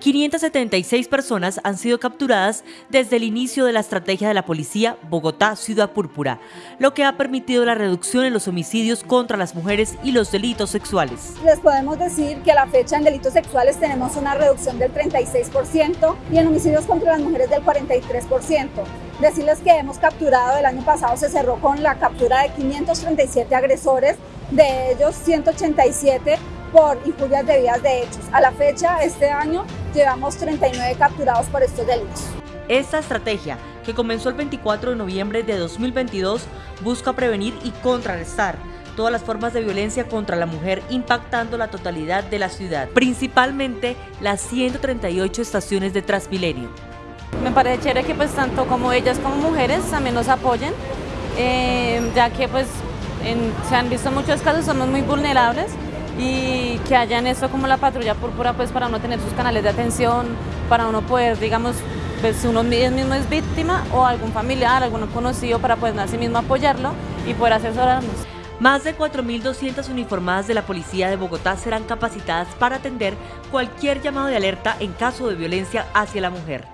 576 personas han sido capturadas desde el inicio de la estrategia de la policía Bogotá Ciudad Púrpura, lo que ha permitido la reducción en los homicidios contra las mujeres y los delitos sexuales. Les podemos decir que a la fecha en delitos sexuales tenemos una reducción del 36% y en homicidios contra las mujeres del 43%. Decirles que hemos capturado, el año pasado se cerró con la captura de 537 agresores, de ellos 187 por injurias debidas de hechos. A la fecha, este año, llevamos 39 capturados por estos delitos. Esta estrategia, que comenzó el 24 de noviembre de 2022, busca prevenir y contrarrestar todas las formas de violencia contra la mujer impactando la totalidad de la ciudad, principalmente las 138 estaciones de Transmilenio. Me parece chévere que pues tanto como ellas como mujeres también nos apoyen, eh, ya que pues se han visto muchos casos, somos muy vulnerables y que hayan esto como la patrulla púrpura pues para uno tener sus canales de atención, para uno poder, digamos, ver si uno mismo es víctima o algún familiar, algún conocido para poder a sí mismo apoyarlo y poder asesorarnos. Más de 4.200 uniformadas de la Policía de Bogotá serán capacitadas para atender cualquier llamado de alerta en caso de violencia hacia la mujer.